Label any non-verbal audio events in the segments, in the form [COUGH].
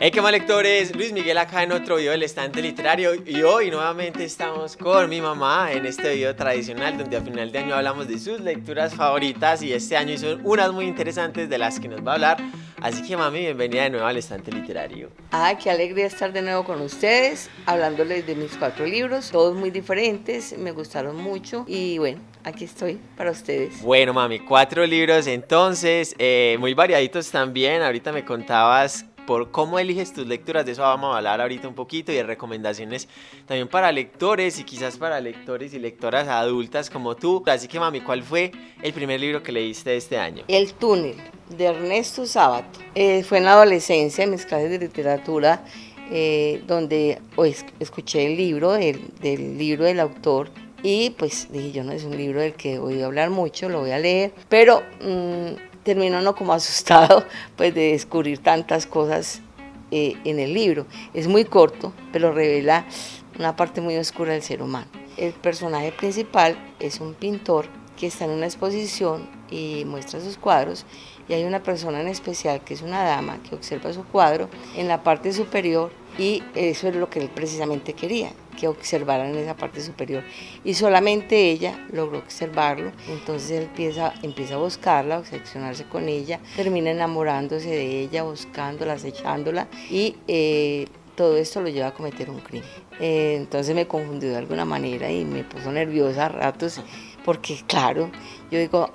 Hey, qué mal lectores, Luis Miguel acá en otro video del estante literario y hoy nuevamente estamos con mi mamá en este video tradicional donde a final de año hablamos de sus lecturas favoritas y este año son unas muy interesantes de las que nos va a hablar. Así que mami, bienvenida de nuevo al estante literario. Ah, qué alegría estar de nuevo con ustedes, hablándoles de mis cuatro libros, todos muy diferentes, me gustaron mucho y bueno, aquí estoy para ustedes. Bueno mami, cuatro libros entonces, eh, muy variaditos también, ahorita me contabas por cómo eliges tus lecturas, de eso vamos a hablar ahorita un poquito y de recomendaciones también para lectores y quizás para lectores y lectoras adultas como tú. Así que mami, ¿cuál fue el primer libro que leíste este año? El túnel de Ernesto Sábato. Eh, fue en la adolescencia, en mis clases de literatura, eh, donde pues, escuché el libro, del, del libro del autor y pues dije yo no es un libro del que voy a hablar mucho, lo voy a leer, pero mmm, termina uno como [LAUGHS] asustado pues de descubrir tantas cosas eh, en el libro. Es muy corto, pero revela una parte muy oscura del ser humano. El personaje principal es un pintor que está en una exposición y muestra sus cuadros y hay una persona en especial que es una dama que observa su cuadro en la parte superior y eso es lo que él precisamente quería, que observaran esa parte superior. Y solamente ella logró observarlo, entonces él empieza, empieza a buscarla, a obsesionarse con ella, termina enamorándose de ella, buscándola, acechándola. Y eh, todo esto lo lleva a cometer un crimen. Eh, entonces me confundió de alguna manera y me puso nerviosa a ratos. Porque claro, yo digo,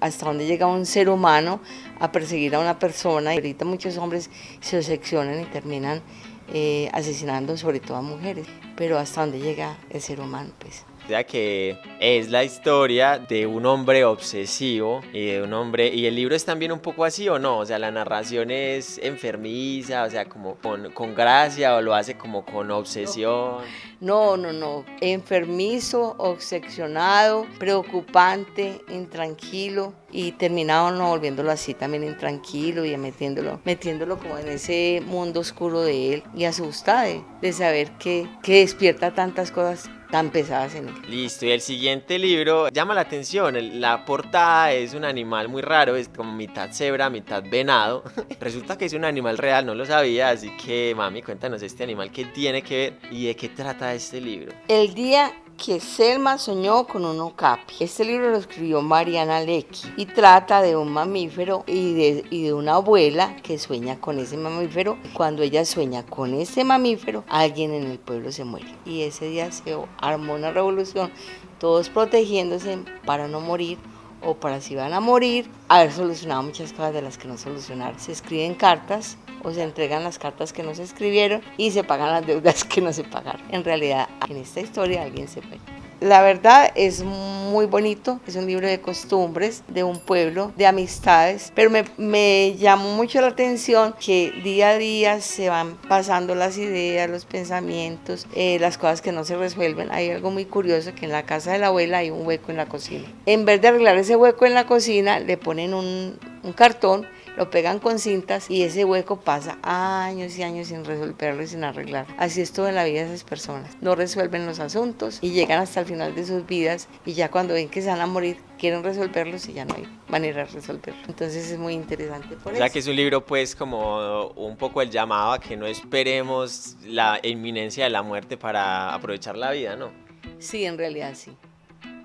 hasta dónde llega un ser humano a perseguir a una persona y ahorita muchos hombres se obsesionan y terminan eh, asesinando sobre todo a mujeres, pero hasta dónde llega el ser humano, pues. Ya que es la historia de un hombre obsesivo y de un hombre, y el libro es también un poco así o no, o sea, la narración es enfermiza, o sea, como con, con gracia o lo hace como con obsesión. No, no, no, enfermizo, obsesionado, preocupante, intranquilo y terminado no volviéndolo así también intranquilo y metiéndolo, metiéndolo como en ese mundo oscuro de él y asustada de, de saber que, que despierta tantas cosas tan pesadas en él. Listo, y el siguiente libro llama la atención, la portada es un animal muy raro, es como mitad cebra, mitad venado. [LAUGHS] Resulta que es un animal real, no lo sabía, así que mami, cuéntanos este animal, ¿qué tiene que ver y de qué trata este libro? El día que Selma soñó con un okapi. Este libro lo escribió Mariana Lecky y trata de un mamífero y de, y de una abuela que sueña con ese mamífero. Cuando ella sueña con ese mamífero, alguien en el pueblo se muere. Y ese día se armó una revolución, todos protegiéndose para no morir o para si van a morir, haber solucionado muchas cosas de las que no solucionaron. Se escriben cartas o se entregan las cartas que no se escribieron y se pagan las deudas [LAUGHS] que no se pagaron. En realidad, en esta historia alguien se fue. La verdad es muy bonito, es un libro de costumbres de un pueblo, de amistades, pero me, me, llamó mucho la atención que día a día se van pasando las ideas, los pensamientos, eh, las cosas que no se resuelven. Hay algo muy curioso que en la casa de la abuela hay un hueco en la cocina. En vez de arreglar ese hueco en la cocina, le ponen un, un cartón lo pegan con cintas y ese hueco pasa años y años sin resolverlo y sin arreglar. Así es todo en la vida de esas personas. No resuelven los asuntos y llegan hasta el final de sus vidas y ya cuando ven que se van a morir quieren resolverlos y ya no hay manera de resolverlo. Entonces es muy interesante por eso. Ya que es un libro pues como un poco el llamado a que no esperemos la inminencia de la muerte para aprovechar la vida, ¿no? Sí, en realidad sí.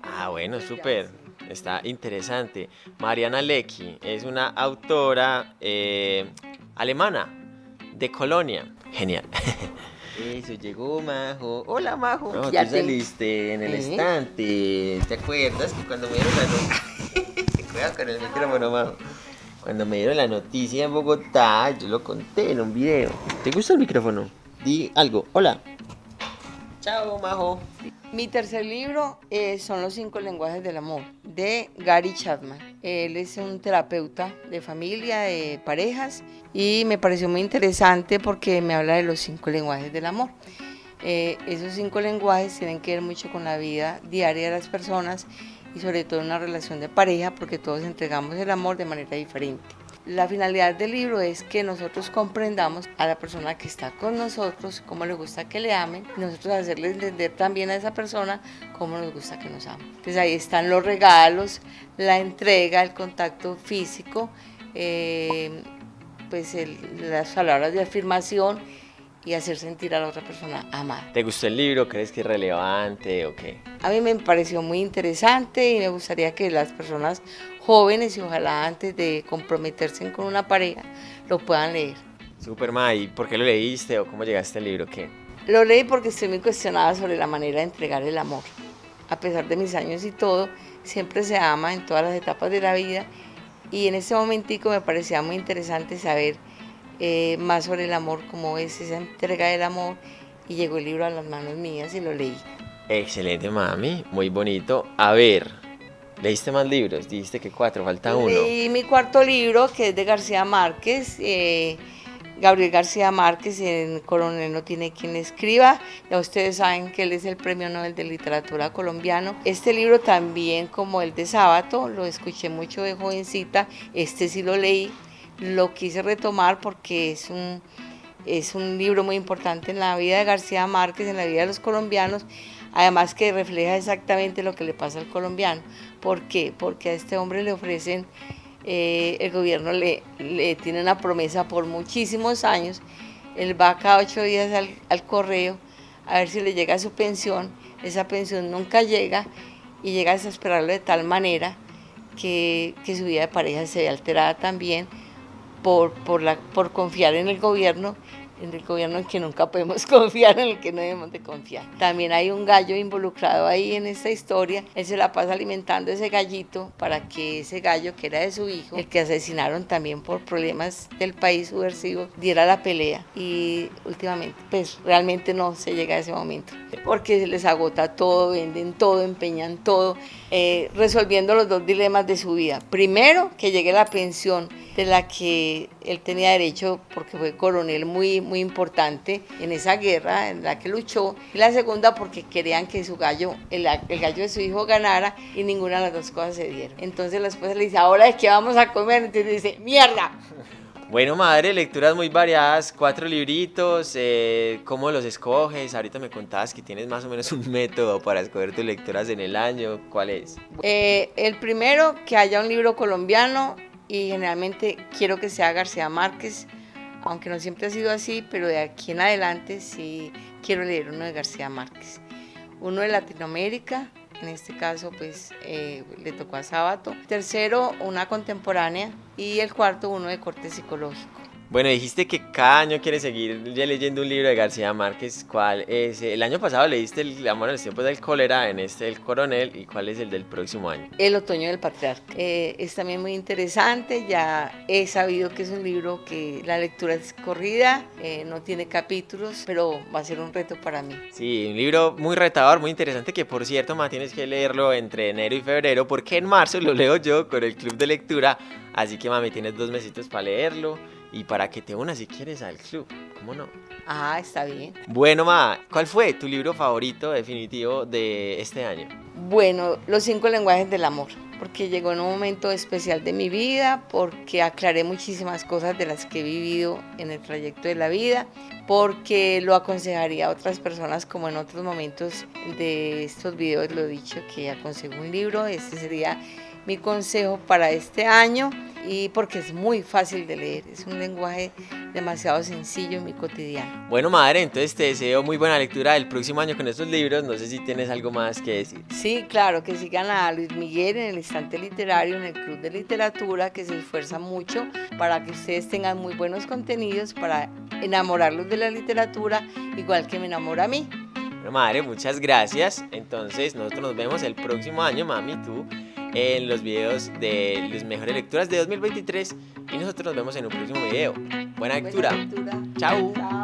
Ah, bueno, súper. Está interesante. Mariana Lecki es una autora eh, alemana de Colonia. Genial. [LAUGHS] Eso, llegó Majo. Hola Majo. No, ya tú saliste en el estante. ¿Te acuerdas que cuando me dieron la noticia... [LAUGHS] Cuidado con el micrófono, Majo. Cuando me dieron la noticia en Bogotá, yo lo conté en un video. ¿Te gusta el micrófono? Di algo. Hola. Chao, Majo. Mi tercer libro eh, son Los cinco lenguajes del amor, de Gary Chapman. Él es un terapeuta de familia, de parejas, y me pareció muy interesante porque me habla de los cinco lenguajes del amor. Eh, esos cinco lenguajes tienen que ver mucho con la vida diaria de las personas y sobre todo en una relación de pareja porque todos entregamos el amor de manera diferente. La finalidad del libro es que nosotros comprendamos a la persona que está con nosotros, cómo le gusta que le amen, y nosotros hacerle entender también a esa persona cómo nos gusta que nos amen. Entonces ahí están los regalos, la entrega, el contacto físico, eh, pues las palabras de afirmación y hacer sentir a la otra persona amada. ¿Te gustó el libro? ¿Crees que es relevante o qué? A mí me pareció muy interesante y me gustaría que las personas jóvenes y ojalá antes de comprometerse con una pareja lo puedan leer. Super, Ma, ¿y por qué lo leíste o cómo llegaste al libro? ¿Qué? Lo leí porque estoy muy cuestionada sobre la manera de entregar el amor. A pesar de mis años y todo, siempre se ama en todas las etapas de la vida y en ese momentico me parecía muy interesante saber eh, más sobre el amor, cómo es esa entrega del amor y llegó el libro a las manos mías y lo leí. Excelente, mami, muy bonito. A ver, ¿leíste más libros? Dijiste que cuatro, falta uno. Leí mi cuarto libro, que es de García Márquez. Eh, Gabriel García Márquez, en Coronel no tiene quien escriba. Ya ustedes saben que él es el Premio Nobel de Literatura colombiano. Este libro también, como el de Sábato, lo escuché mucho de jovencita. Este sí lo leí lo quise retomar porque es un, es un libro muy importante en la vida de García Márquez, en la vida de los colombianos, además que refleja exactamente lo que le pasa al colombiano. ¿Por qué? Porque a este hombre le ofrecen, eh, el gobierno le, tiene una promesa por muchísimos años, él va cada ocho días al, al correo a ver si le llega su pensión, esa pensión nunca llega y llega a desesperarlo de tal manera que, que su vida de pareja se ve alterada también, por, por, la, por confiar en el gobierno, en el gobierno en que nunca podemos [LAUGHS] confiar, en el que no debemos de confiar. También hay un gallo involucrado ahí en esta historia. Él se la pasa alimentando ese gallito para que ese gallo, que era de su hijo, el que asesinaron también por problemas del país subversivo, diera la pelea. Y últimamente, pues realmente no se llega a ese momento, porque se les agota todo, venden todo, empeñan todo, eh, resolviendo los dos dilemas de su vida. Primero, que llegue la pensión de la que él tenía derecho porque fue coronel muy, muy importante en esa guerra en la que luchó. Y la segunda porque querían que su gallo, el, gallo de su hijo ganara y ninguna de las dos cosas se dieron. Entonces la esposa le dice, ¿ahora de qué vamos a comer? Entonces dice, ¡mierda! Bueno, madre, lecturas muy variadas, cuatro libritos, eh, ¿cómo los escoges? Ahorita me contabas que tienes más o menos un método para escoger tus lecturas en el año, ¿cuál es? Eh, el primero, que haya un libro colombiano y generalmente quiero que sea García Márquez, aunque no siempre ha sido así, pero de aquí en adelante sí quiero leer uno de García Márquez. Uno de Latinoamérica, en este caso pues eh, le tocó a Sábato. Tercero, una contemporánea y el cuarto, uno de corte psicológico. Bueno, dijiste que cada año quieres seguir leyendo un libro de García Márquez. ¿Cuál es? El año pasado leíste El amor en los tiempos del cólera, en este El coronel. ¿Y cuál es el del próximo año? El otoño del patriarca. Eh, es también muy interesante. Ya he sabido que es un libro que la lectura es corrida, eh, no tiene capítulos, pero va a ser un reto para mí. Sí, un libro muy retador, muy interesante, que por cierto, más tienes que leerlo entre enero y febrero, porque en marzo lo leo yo con el club de lectura. Así que, mami, tienes dos mesitos para leerlo y para que te unas si quieres al club. ¿Cómo no? Ah, está bien. Bueno, ma, ¿cuál fue tu libro favorito definitivo de este año? Bueno, Los cinco lenguajes del amor, porque llegó en un momento especial de mi vida, porque aclaré muchísimas cosas de las que he vivido en el trayecto de la vida, porque lo aconsejaría a otras personas como en otros momentos de estos videos lo he dicho que aconsejo un libro, este sería mi consejo para este año y porque es muy fácil de leer, es un lenguaje demasiado sencillo y muy cotidiano. Bueno, madre, entonces te deseo muy buena lectura el próximo año con estos libros, no sé si tienes algo más que decir. Sí, claro, que sigan a Luis Miguel en el instante literario, en el Club de Literatura, que se esfuerza mucho para que ustedes tengan muy buenos contenidos, para enamorarlos de la literatura, igual que me enamora a mí. Bueno, madre, muchas gracias. Entonces, nosotros nos vemos el próximo año, mami, tú en los videos de las mejores lecturas de 2023 y nosotros nos vemos en un próximo video. Buena lectura. Buena lectura. Chao.